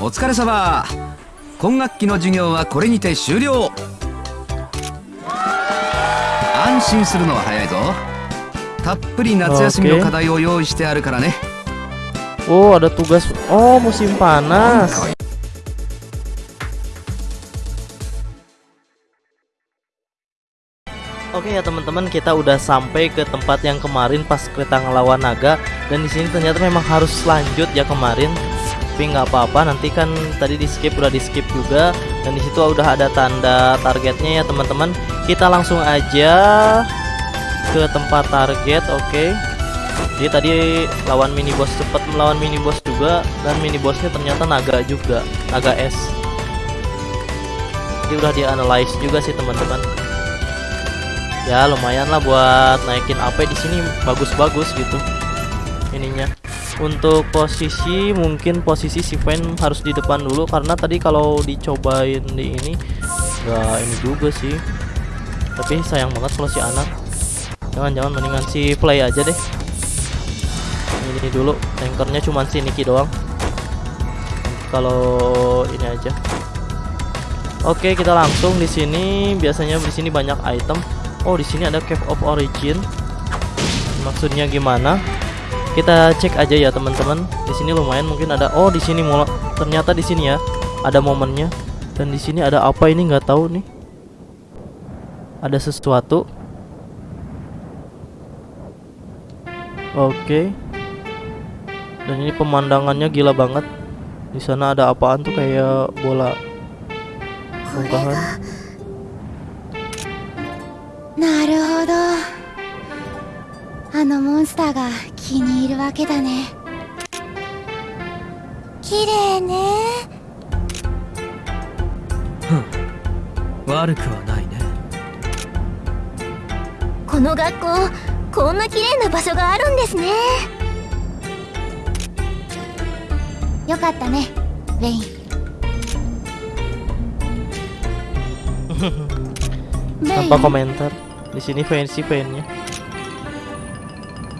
お疲れ様今学期の授業はこれにて終了安心するのは早いぞたっぷり夏休みの課題を用意してあるからね Oh ada tugas Oh musim panas Oke ya teman-teman kita udah sampai ke tempat yang kemarin pas kita ngelawan naga dan di sini ternyata memang harus lanjut ya kemarin tapi nggak apa-apa nanti kan tadi di skip udah di skip juga. Dan di situ udah ada tanda targetnya ya teman-teman. Kita langsung aja ke tempat target oke. Jadi tadi lawan mini boss cepat melawan mini boss juga. Dan mini bossnya ternyata naga juga naga es jadi udah di analyze juga sih teman-teman. Ya lumayan lah buat naikin AP di sini. Bagus-bagus gitu ininya untuk posisi mungkin posisi si Van harus di depan dulu. Karena tadi kalau dicobain di ini enggak ini juga sih. Tapi sayang banget kalau si anak. Jangan-jangan mendingan si play aja deh. Ini dulu. Tankernya cuma si Niki doang. Kalau ini aja. Oke kita langsung di sini. Biasanya di sini banyak item. Oh di sini ada Cave of Origin. Maksudnya gimana? Kita cek aja ya teman-teman. Di sini lumayan mungkin ada. Oh di sini mulai ternyata di sini ya ada momennya. Dan di sini ada apa ini nggak tahu nih. Ada sesuatu. Oke. Dan ini pemandangannya gila banget. Di sana ada apaan tuh kayak bola bongkahan. あのモンスターが気に入るわけだね。綺麗ね。悪くはないね。この学校こんな綺麗な場所があるんですね。よかったねウェイン。Tanpa komentar? Di sini fancy fannya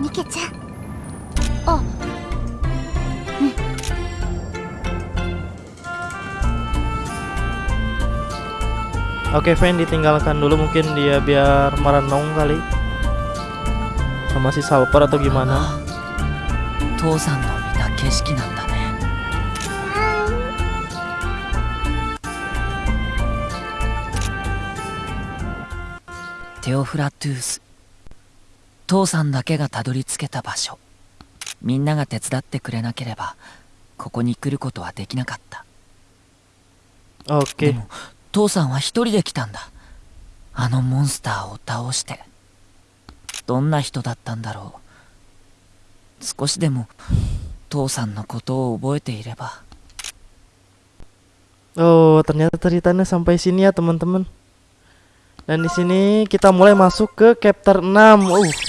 Nike-chan oh hmm. Oke fan ditinggalkan dulu mungkin dia biar merenung kali sama si Salper atau gimana 父さんの見た景 父さんだけがたどり着けた場所。みんなが手伝ってくれなければここに来ることはできなかった。Oke でも父さんは一人で来たんだ。あのモンスターを倒して。どんな人だったんだろう。少しでも父さんのことを覚えていれば。Oh ternyata ceritanya sampai sini ya teman-teman. Dan di sini kita mulai masuk ke chapter 6. Uh.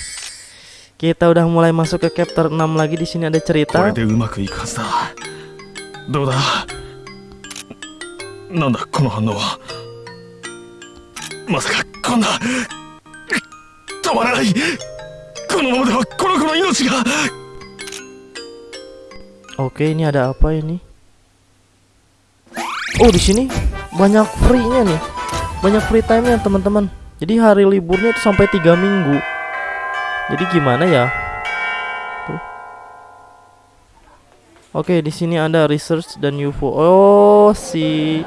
Kita udah mulai masuk ke chapter 6 lagi di sini ada cerita. Oke, ini ada apa ini? Oh, di sini banyak free-nya nih. Banyak free time-nya, teman-teman. Jadi hari liburnya itu sampai 3 minggu. Jadi gimana ya? Tuh. Oke, di sini ada research dan UFO. Oh, si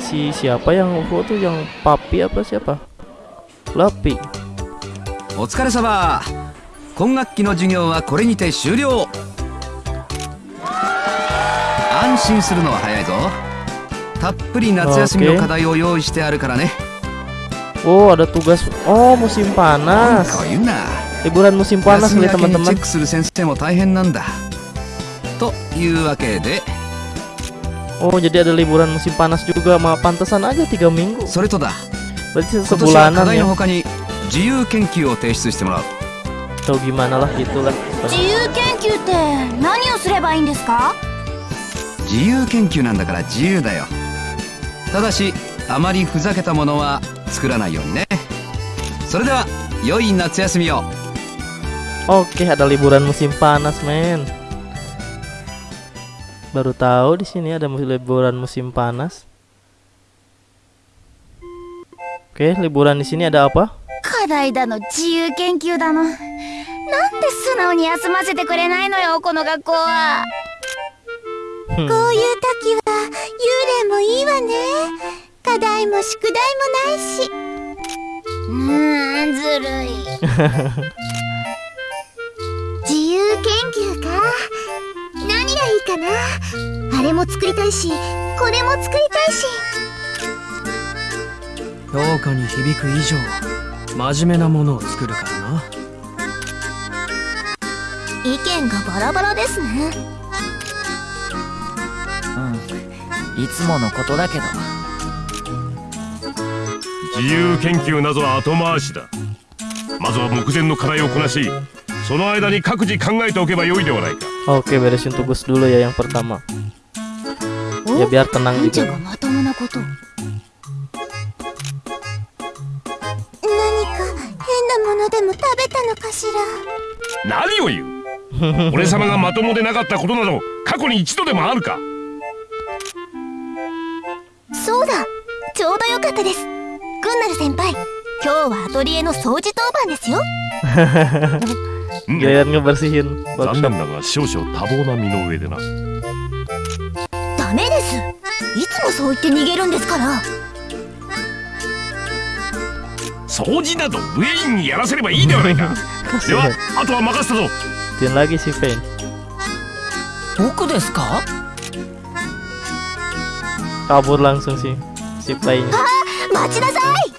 si siapa yang UFO tuh yang papi apa siapa? Lapi. お疲れ様今学期の授業はこれにて終了安心するのは早いぞたっぷり夏休みの課題を用意してあるからね Oh, ada tugas. Oh, musim なん panas. か言うな Liburan musim panas 休み nih 明けにチ teman-teman. ェックする先生も大変なんだというわけで Oh, jadi ada liburan musim panas juga. Mah pantesan aja tiga minggu. それとだ Berarti 今年は課 sebulanan 題の ya. 他に自由研究を提出してもらう Tahu gimana lah gitulah. 自由研究って何をすればいいんですか自由研究なんだから自由だよただしあまりふざけたものは作らないようにねそれでは良い夏休みを Oke, ada liburan musim panas, men. Baru tahu di sini ada mus- liburan musim panas. Oke, liburan di sini ada apa? 課題だの自由研究だのなんで素直に休ませてくれないのよこの学校は Hmm. こういう時は幽霊もいいわね課題も宿題もないしうーんずるい自由 研究か何がいいかなあれも作りたいしこれも作りたいし。評価に響く以上真面目なものを作るからな。意見がバラバラですね。うん。いつものことだけど。自由研究などは後回しだ。まずは目前の課題をこなしその間に各自考えておけばよいではないか。Oke, beresin tugas dulu ya yang pertama. Ya biar tenang おんちゃん juga. がまともなことを何か変なものでも食べたのかしら何を言う？俺様がまともでなかったことなど過去に一度でもあるか？そうだちょうどよかったですグンナル先輩今日はアトリエの掃除当番ですよ。Giliran ngebersihin 残 workshop. 念だが少々多忙な身の上でな。ダメです。いつもそう言って逃げるんですから。掃除などウェインにやらせればいいではないか。では Kasihan. あとは任せたぞ。Din lagi si Pain. 僕ですか？Kabur langsung sih si Pain. 待ちなさい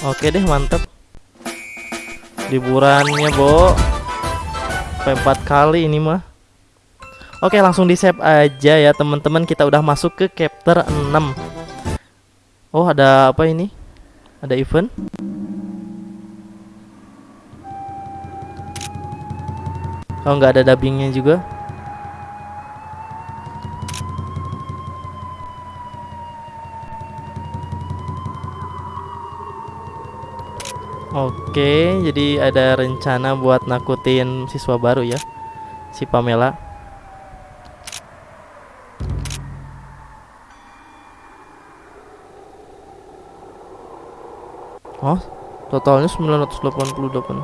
Oke deh mantap. Liburannya Bo. Sampai empat kali ini mah. Oke langsung di save aja ya teman-teman kita udah masuk ke chapter 6 Oh ada apa ini? Ada event? Oh nggak ada dubbingnya juga Oke, jadi ada rencana buat nakutin siswa baru ya, si Pamela. Oh, totalnya 988.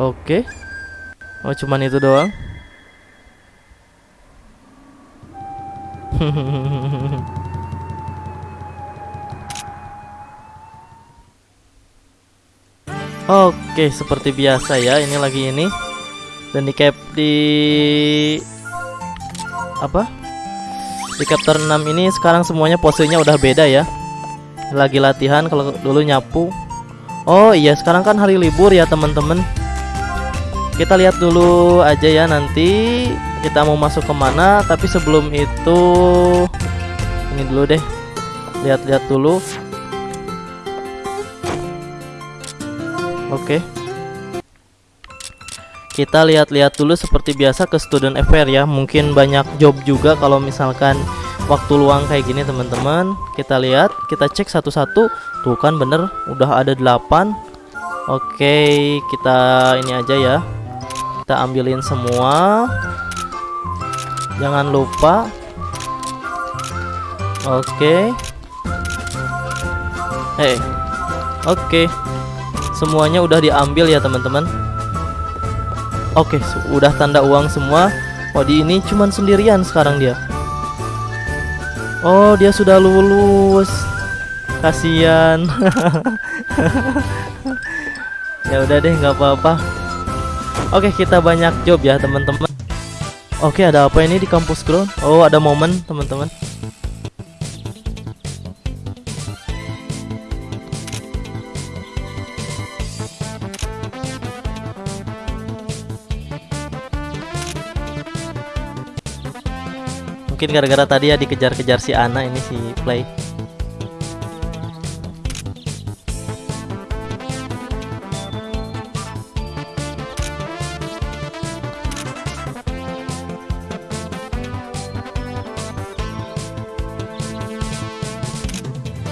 Oke. Oh, cuman itu doang. Oke, seperti biasa ya, ini lagi ini. Dan di cap di apa? Di chapter 6 ini sekarang semuanya posenya udah beda ya. Lagi latihan kalau dulu nyapu. Oh iya, sekarang kan hari libur ya, teman-teman. Kita lihat dulu aja ya nanti kita mau masuk ke mana. Tapi sebelum itu ini dulu deh. Lihat-lihat dulu. Oke. Kita lihat-lihat dulu seperti biasa ke student affair ya. Mungkin banyak job juga kalau misalkan waktu luang kayak gini teman-teman. Kita lihat, kita cek satu-satu. Tuh kan bener udah ada 8. Oke, kita ini aja ya. Kita ambilin semua. Jangan lupa. Oke. Hey. Oke. Semuanya udah diambil ya, teman-teman. Oke, su- udah tanda uang semua. Oh, di ini cuman sendirian sekarang dia. Oh, dia sudah lulus. Kasihan. ya udah deh, nggak apa-apa. Oke, kita banyak job ya, teman-teman. Oke, ada apa ini di kampus ground? Oh, ada momen, teman-teman. Mungkin gara-gara tadi ya dikejar-kejar si Ana ini si Play.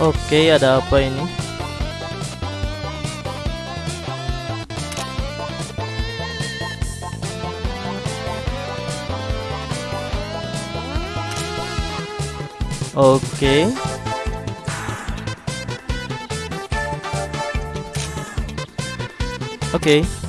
Oke, ada apa ini? Oke. Oke.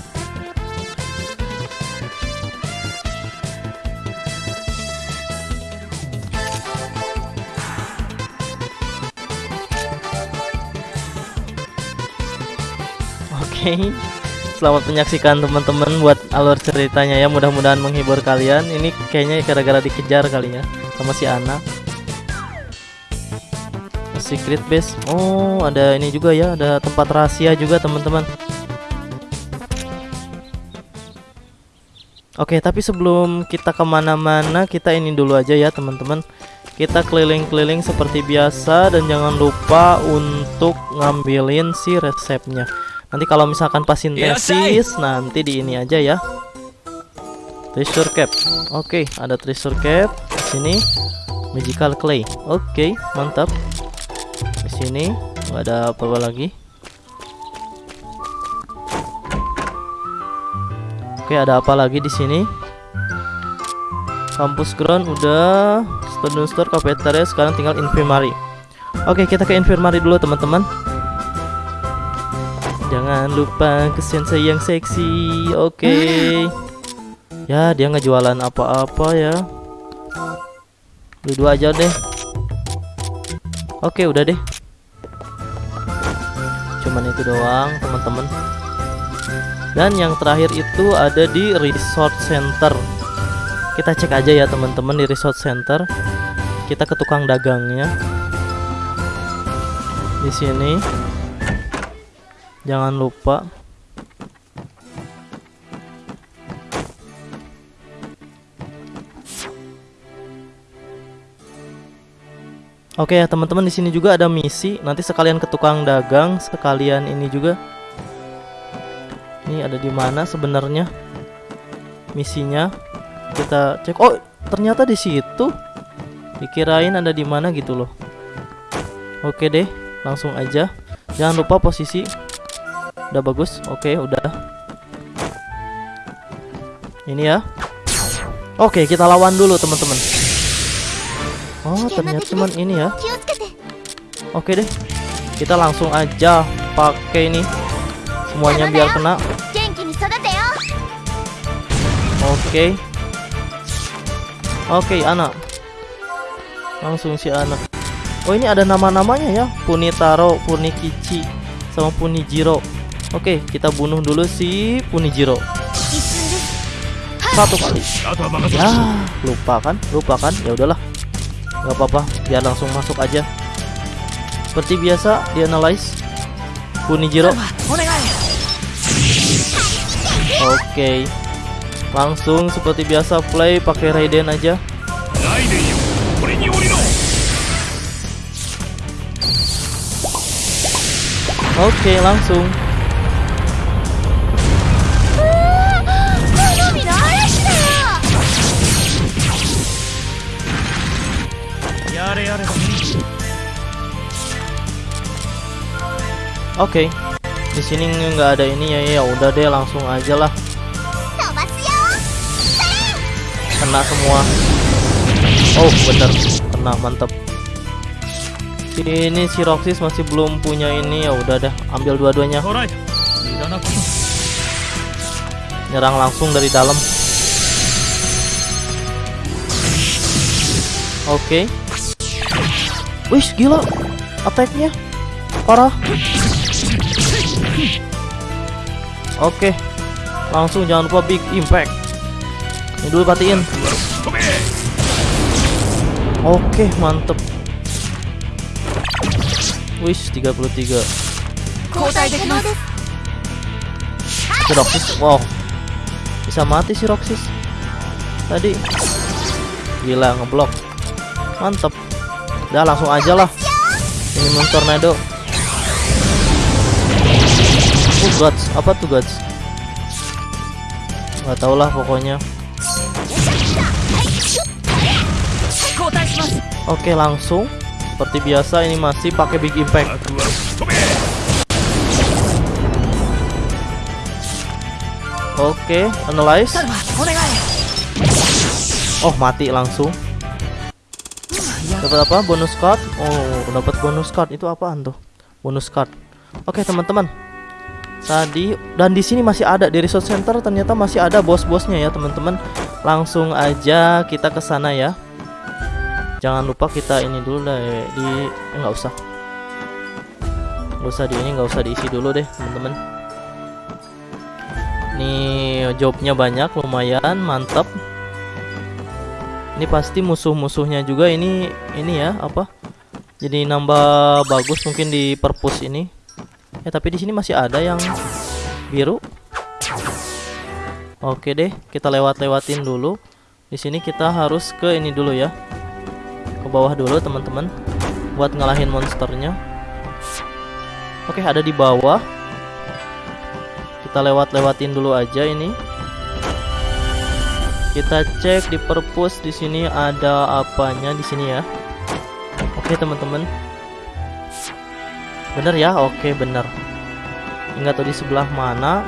Oke. Selamat menyaksikan teman-teman buat alur ceritanya ya. Mudah-mudahan menghibur kalian. Ini kayaknya gara-gara dikejar kali ya sama si Ana. Secret base. Oh, ada ini juga ya, ada tempat rahasia juga, teman-teman. Oke, tapi sebelum kita ke mana-mana, kita ini dulu aja ya, teman-teman. Kita keliling-keliling seperti biasa dan jangan lupa untuk ngambilin si resepnya. Nanti kalau misalkan pas sintesis, nanti di ini aja ya. Treasure cap. Oke, ada treasure cap di sini. Magical clay. Oke, mantap di sini nggak ada apa-apa lagi oke ada apa lagi di sini kampus ground udah student store cafeteria sekarang tinggal infirmary oke kita ke infirmary dulu teman-teman jangan lupa ke sensei yang seksi oke ya dia ngejualan apa-apa ya dua aja deh Oke, udah deh. Cuman itu doang, teman-teman. Dan yang terakhir itu ada di resort center. Kita cek aja ya, teman-teman, di resort center. Kita ke tukang dagangnya. Di sini. Jangan lupa Oke ya teman-teman di sini juga ada misi. Nanti sekalian ke tukang dagang, sekalian ini juga. Ini ada di mana sebenarnya misinya? Kita cek. Oh ternyata di situ. Dikirain ada di mana gitu loh. Oke deh, langsung aja. Jangan lupa posisi. Udah bagus. Oke udah. Ini ya. Oke kita lawan dulu teman-teman. Oh ternyata cuman ini ya. Oke deh. Kita langsung aja pakai ini. Semuanya biar kena. Oke. Oke anak. Langsung si anak. Oh ini ada nama-namanya ya. Punitaro, Punikichi Sama Punijiro Oke kita bunuh dulu si Punijiro. Satu kali. Ya lupa kan? Lupa kan? Ya udahlah. Nggak apa-apa biar langsung masuk aja. Seperti biasa di analyze Kunijiro oke. Langsung seperti biasa play pakai Raiden aja. Oke langsung Oke. Di sini nggak ada ini ya ya udah deh langsung aja lah. Kena semua. Oh, bener. Kena mantep. Ini si Roxys masih belum punya ini ya udah deh ambil dua-duanya. Nyerang langsung dari dalam. Oke. Wih, gila. Attack-nya parah. Oke. Langsung jangan lupa big impact. Ini dulu patiin. Oke, mantep. Wish 33. Si Roxys, wow. Bisa mati si Roxys. Tadi. Gila ngeblok. mantep udah langsung aja lah ini tornado Gods apa tuh Gods nggak tau lah pokoknya Oke langsung seperti biasa ini masih pakai big impact Oke, analyze. Oh, mati langsung. Dapat apa? Bonus card. Oh, dapat bonus card. Itu apaan tuh? Bonus card. Oke, teman-teman tadi dan di sini masih ada di resource center ternyata masih ada bos-bosnya ya teman-teman. Langsung aja kita ke sana ya. Jangan lupa kita ini dulu deh di eh, nggak usah. Nggak usah di ini nggak usah diisi dulu deh teman-teman. Nih jobnya banyak lumayan mantap. Ini pasti musuh-musuhnya juga ini ini ya apa? Jadi nambah bagus mungkin di perpus ini ya tapi di sini masih ada yang biru. Oke deh kita lewat-lewatin dulu. Di sini kita harus ke ini dulu ya. Ke bawah dulu teman-teman. Buat ngalahin monsternya. Oke ada di bawah. Kita lewat-lewatin dulu aja ini. Kita cek di perpus di sini ada apanya di sini ya. Oke teman-teman Bener ya? Oke, bener. Ingat tadi sebelah mana?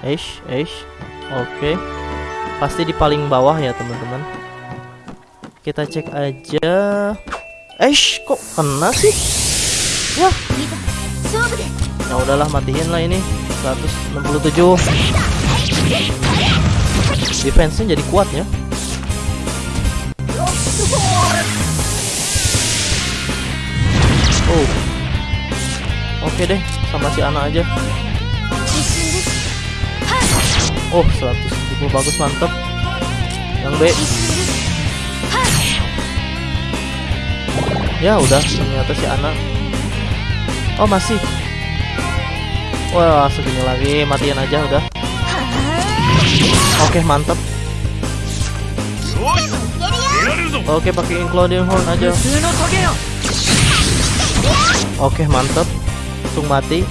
Eish, eish. Oke. Pasti di paling bawah ya, teman-teman. Kita cek aja. Eish, kok kena sih? Ya. Ya udahlah, matiin lah ini. 167. Defense-nya jadi kuat ya. oke okay deh sama si anak aja. Oh 170 bagus mantep. Yang B. Ya udah ternyata si anak. oh masih. Wah segini lagi matian aja udah. Oke okay, mantep. Oke okay, pakai Including Horn aja. Oke okay, mantep langsung mati.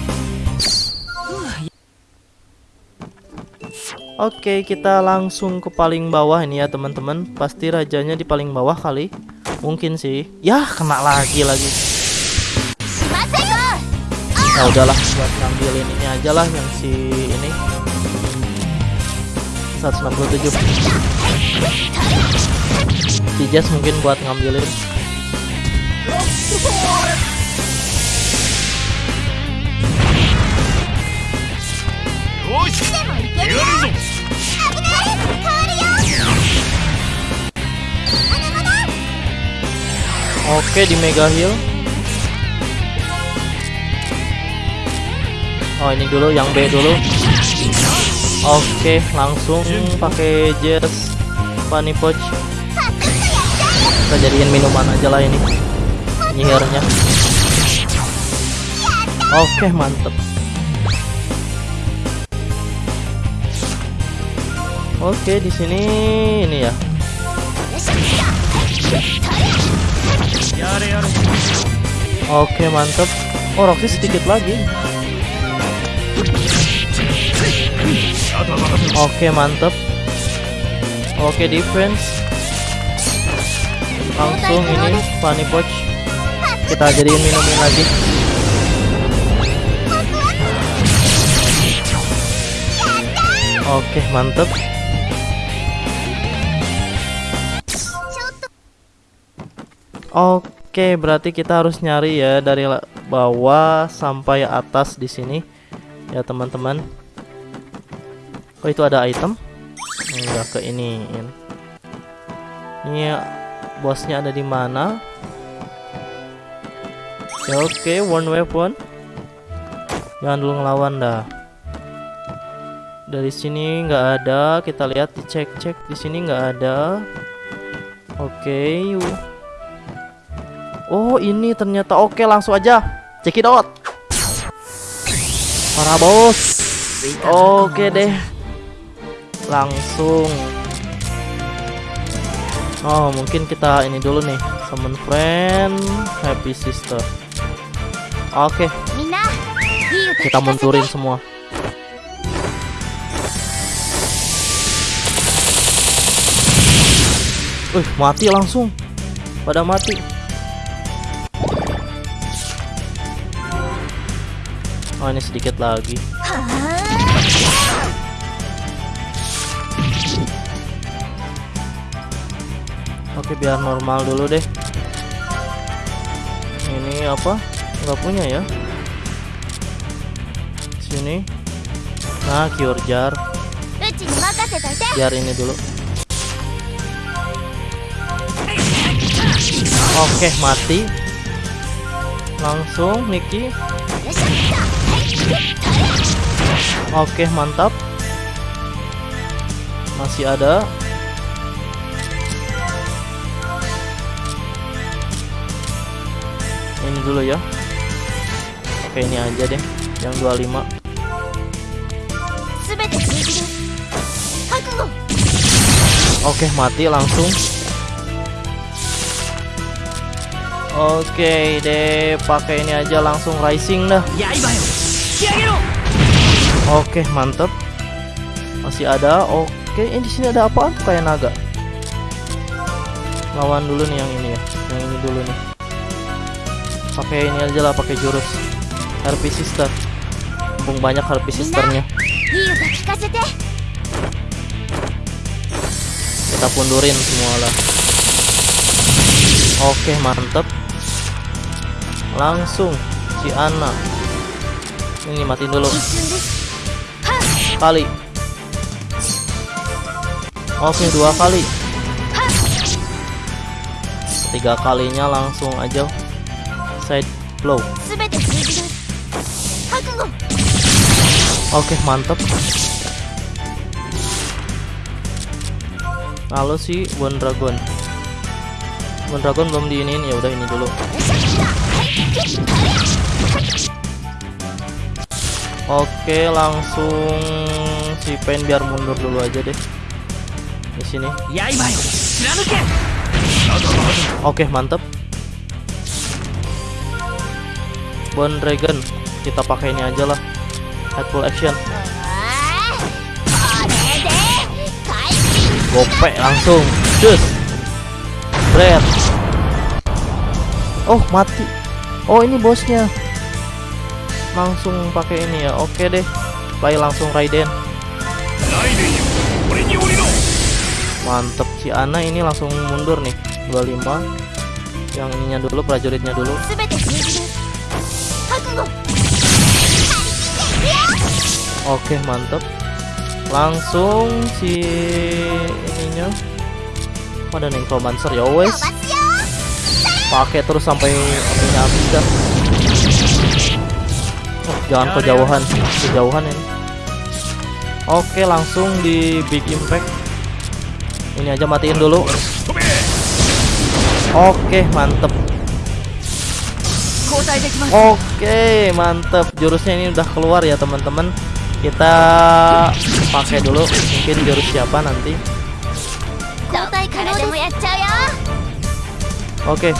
Oke kita langsung ke paling bawah ini ya teman-teman. Pasti rajanya di paling bawah kali. Mungkin sih. Yah kena lagi lagi. Nah udahlah buat ngambil ini aja lah yang si ini. 167 Si Jazz mungkin buat ngambilin. よし出られるぞ危ない変わるよ Oke di Mega Heal Oh ini dulu yang B dulu Oke langsung pakai Jazz Funny Pouch Kita jadiin minuman aja lah ini Nyihirnya Oke mantep Oke, di sini ini ya. Oke, mantep. Oh, Roxy sedikit lagi. Oke, mantep. Oke, defense. Langsung ini Funny Poch. Kita jadiin minumin lagi. Oke, mantep. Oke berarti kita harus nyari ya dari bawah sampai atas di sini. Ya teman-teman. Oh itu ada item? Enggak ke ini Ini ya, bosnya ada di mana? Ya oke one weapon. Jangan dulu ngelawan dah. Dari sini nggak ada. Kita lihat dicek-cek. Di sini nggak ada. Oke yuk Oh ini ternyata. Oke langsung aja. Check it out. Para bos. Oke deh. Langsung. Oh mungkin kita ini dulu nih. Summon friend Happy sister. Oke. Kita munturin semua. Uh, mati langsung. Pada mati. Oh ini sedikit lagi. Oke biar normal dulu deh. Ini apa? Enggak punya ya? Sini. Nah cure jar. Biar ini dulu. Oke mati. Langsung Niki Oke, mantap. Masih ada. Ini dulu ya. Oke, ini aja deh. Yang 25. Oke, mati langsung. Oke deh, pakai ini aja langsung rising dah. Oke, mantap. Masih ada. Oke, ini di sini ada apa tuh kayak naga? Lawan dulu nih yang ini ya. Yang ini dulu nih. Pakai ini aja lah, pakai jurus. Harpy Sister. Mumpung banyak Harpy Sisternya. Kita pundurin semua lah. Oke, mantap. Langsung si Ana ini matiin dulu. Kali. Oke dua kali. Tiga kalinya langsung aja. Side blow. Oke mantep. Lalu si Bone Dragon Bone Dragon belum diinin ya udah ini dulu oke langsung si Pain biar mundur dulu aja deh. Di sini. Oke mantep. Bone Dragon kita pakai ini aja lah. Head full action. Gopek langsung. Cus. Red. oh mati. Oh ini bosnya langsung pakai ini ya. Oke deh play langsung Raiden. Mantep si Ana ini langsung mundur nih. 25 yang ininya dulu prajuritnya dulu. Oke mantep. Langsung si ininya. Ada necromancer ya wes. Pakai terus sampai habis dah jangan kejauhan ya. kejauhan ini. Oke langsung di big impact. Ini aja matiin dulu. Oke mantep. Oke mantep. Jurusnya ini udah keluar ya teman-teman. Kita pakai dulu. Mungkin jurus siapa nanti? Oke. okay.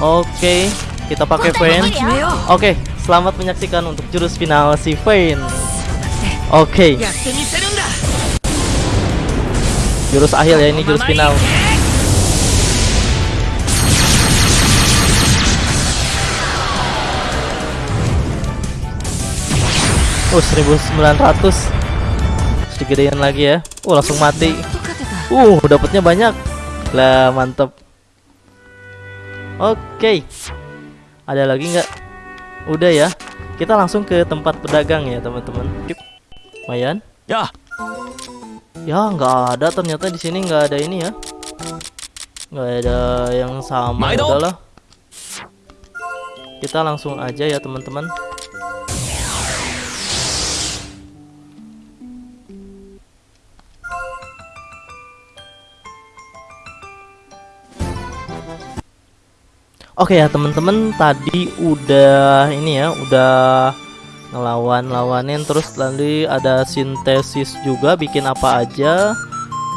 Oke, kita pakai Vayne. Oke, selamat menyaksikan untuk jurus final si Vayne. Oke. Jurus akhir ya ini jurus final. Oh 1900 Sedikit lagi ya. Oh, langsung mati. Uh dapatnya banyak. Lah mantep. Oke. Ada lagi nggak? Udah ya. Kita langsung ke tempat pedagang ya, teman-teman. Yuk. Lumayan. Ya. Ya, nggak ada ternyata di sini nggak ada ini ya. Nggak ada yang sama. Udahlah. Kita langsung aja ya, teman-teman. Oke ya teman-teman tadi udah ini ya udah ngelawan lawanin terus nanti ada sintesis juga bikin apa aja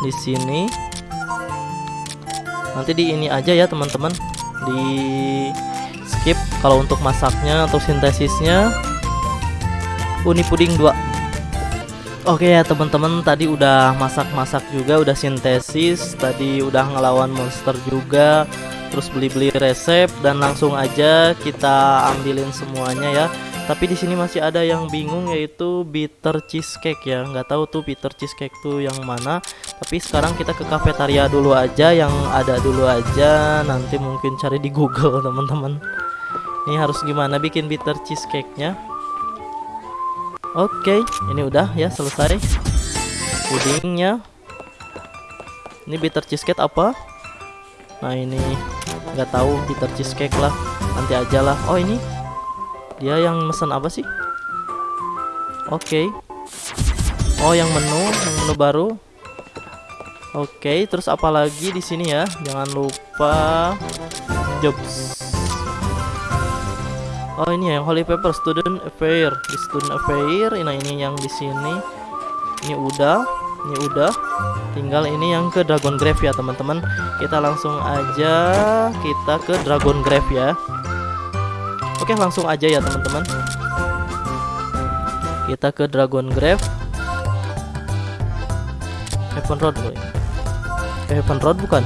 di sini. Nanti di ini aja ya teman-teman. Di skip kalau untuk masaknya atau sintesisnya. Uni puding 2 Oke ya teman-teman tadi udah masak-masak juga udah sintesis tadi udah ngelawan monster juga terus beli-beli resep dan langsung aja kita ambilin semuanya ya. Tapi di sini masih ada yang bingung yaitu bitter cheesecake ya. Nggak tahu tuh bitter cheesecake tuh yang mana tapi sekarang kita ke kafetaria dulu aja yang ada dulu aja. Nanti mungkin cari di Google teman-teman. Ini harus gimana bikin bitter cheesecake nya Oke, ini udah ya selesai. Pudingnya. Ini bitter cheesecake apa? Nah ini nggak tahu bitter cheesecake lah. Nanti aja lah. Oh ini dia yang mesen apa sih? Oke. Oh yang menu, yang menu baru. Oke, terus apa lagi di sini ya? Jangan lupa jobs. Oh ini ya Holy Paper Student Affair. Di Student Affair nah ini yang di sini. Ini udah ini udah. Tinggal ini yang ke Dragon Grave ya teman-teman. Kita langsung aja kita ke Dragon Grave ya. Oke langsung aja ya teman-teman. Kita ke Dragon Grave. Heaven Road boy. Eh, Heaven Road bukan?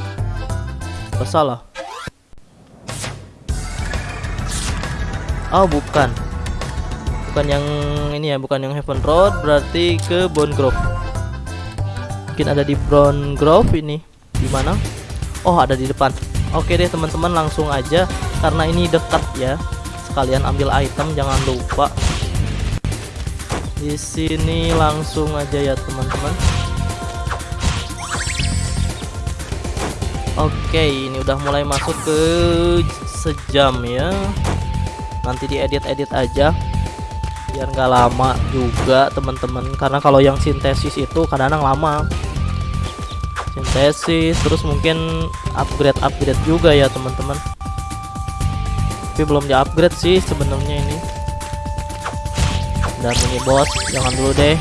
Bersalah Oh bukan. Bukan yang ini ya Bukan yang Heaven Road Berarti ke Bone Grove. Mungkin ada di Bone Grove ini. Di mana? Oh ada di depan. Oke deh teman-teman langsung aja. Karena ini dekat ya. Sekalian ambil item jangan lupa. Di sini langsung aja ya teman-teman. Oke ini udah mulai masuk ke sejam ya nanti diedit-edit aja biar nggak lama juga teman-teman. Karena kalau yang sintesis itu kadang-kadang lama. Sintesis terus mungkin upgrade upgrade juga ya teman-teman. Tapi belum di upgrade sih sebenarnya ini. Dan ini bos jangan dulu deh.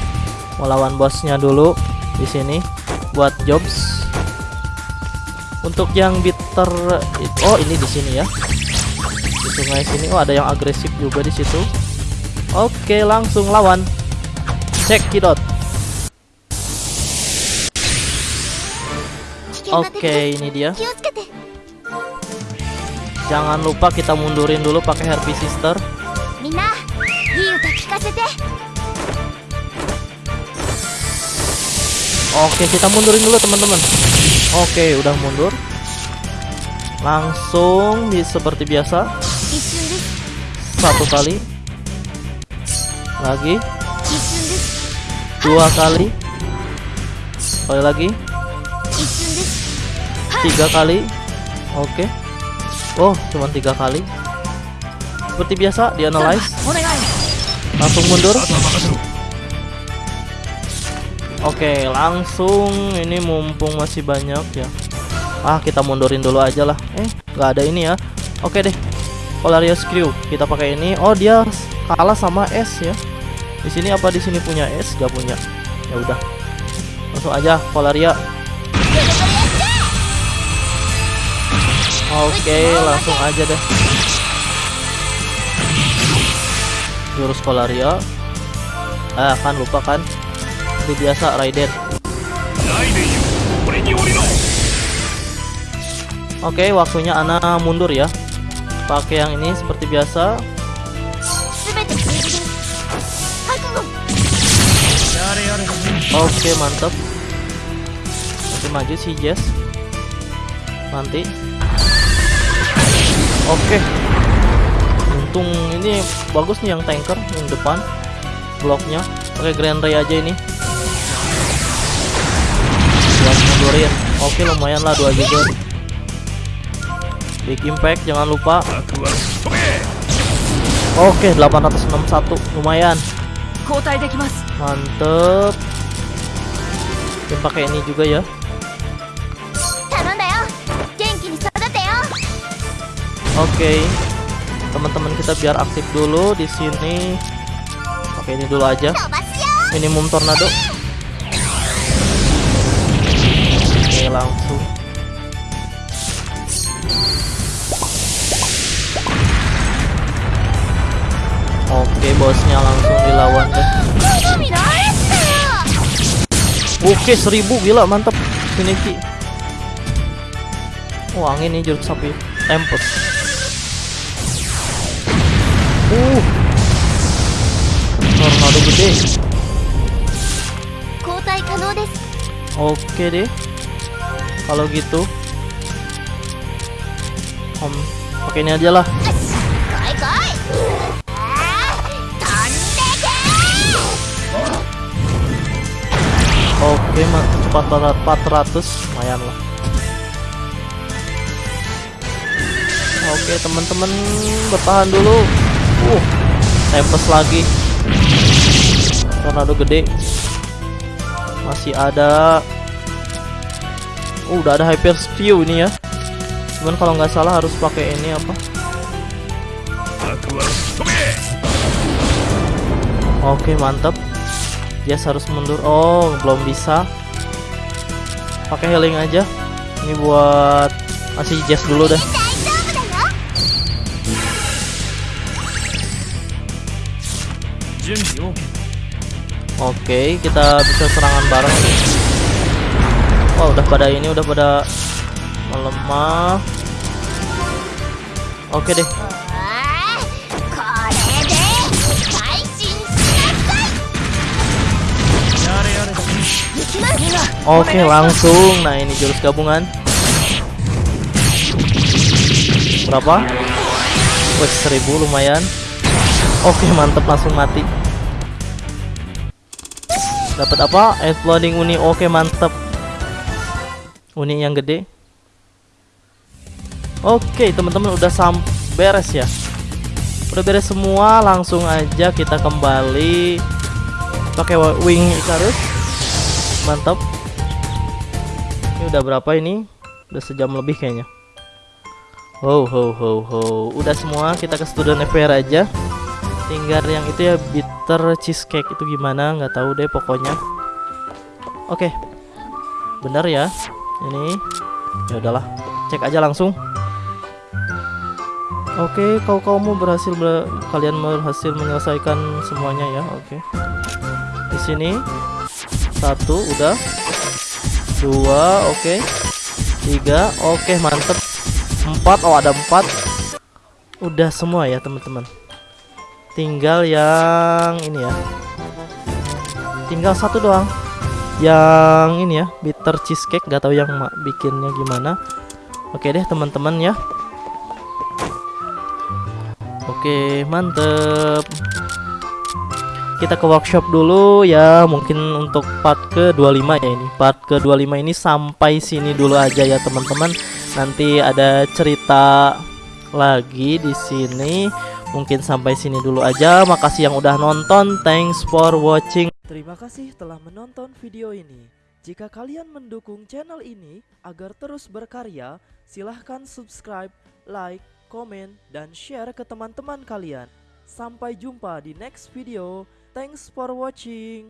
Mau lawan bosnya dulu di sini buat jobs. Untuk yang bitter oh ini di sini ya sungai sini. Oh, ada yang agresif juga di situ. Oke, langsung lawan. Cekidot. Oke, ini dia. Jangan lupa kita mundurin dulu pakai Herpy Sister. Oke, kita mundurin dulu teman-teman. Oke, udah mundur. Langsung di seperti biasa satu kali. Lagi. Dua kali. Kali lagi. Tiga kali. Oke. Oh cuma tiga kali. Seperti biasa di analyze. Langsung mundur. Oke langsung. Ini mumpung masih banyak ya. Ah kita mundurin dulu aja lah. Eh nggak ada ini ya. Oke deh. Polarius Crew. Kita pakai ini. Oh, dia kalah sama S ya. Di sini apa di sini punya S? Gak punya. Ya udah. Langsung aja Polaria. Oke, okay, langsung aja deh. Jurus Polaria. Ah, kan lupa kan. Seperti biasa Raiden. Oke, okay, waktunya Ana mundur ya pakai yang ini seperti biasa. Oke okay, mantap. Oke maju si Jess. Nanti. Oke. Okay. untung ini bagus nih yang tanker yang depan. Bloknya. Oke Grand Ray aja ini. Dua oke okay, lumayan lah dua giga Big impact jangan lupa. Oke okay, 861 lumayan. Mantep. Kita pakai ini juga ya. Oke. Teman-teman kita biar aktif dulu di sini. Pakai ini dulu aja. Minimum tornado. Oke langsung Oke bosnya langsung dilawan deh. Oke seribu gila mantap Shuneki Wah oh, angin nih jurus sapi. Tempest. Uh. Tornado gede. Oke deh. Kalau gitu. Om Pakai ini aja lah. Oke, cepat 400 lumayan lah. Oke, teman-teman bertahan dulu. Uh, tempes lagi. Tornado gede. Masih ada uh, udah ada hyper spew ini ya. Cuman kalau nggak salah harus pakai ini apa? Oke, mantap. Jazz harus mundur. Oh, belum bisa. Pakai healing aja. Ini buat masih Jazz dulu deh. Oke, okay, kita bisa serangan bareng. Wah, wow, udah pada ini udah pada melemah. Oke okay deh. Oke okay, langsung. Nah ini jurus gabungan. Berapa? Wih seribu lumayan. Oke okay, mantep langsung mati. Dapat apa? Exploding uni. Oke okay, mantep. Uni yang gede. Oke teman-teman udah sampai beres ya? Udah beres semua Langsung aja kita kembali Pakai wing Icarus mantap. Ini udah berapa ini? Udah sejam lebih kayaknya. Ho ho ho ho. Udah semua kita ke student FPR aja. Tinggal yang itu ya bitter cheesecake itu gimana? Nggak tahu deh pokoknya. Oke. Benar ya ini. Ya udahlah cek aja langsung. Oke, kau kaumu berhasil ber- kalian berhasil menyelesaikan semuanya ya. Oke. Di sini satu udah. Dua oke. Tiga oke mantep. Empat oh ada empat. Udah semua ya teman-teman. Tinggal yang ini ya. Tinggal satu doang. Yang ini ya bitter cheesecake. Nggak tahu yang bikinnya gimana. Oke deh teman-teman ya. Oke mantep kita ke workshop dulu ya mungkin untuk part ke 25 ya ini. Part ke 25 ini sampai sini dulu aja ya teman-teman. Nanti ada cerita lagi di sini. Mungkin sampai sini dulu aja. Makasih yang udah nonton. Thanks for watching. Terima kasih telah menonton video ini. Jika kalian mendukung channel ini agar terus berkarya silahkan subscribe like komen dan share ke teman-teman kalian. Sampai jumpa di next video Thanks for watching.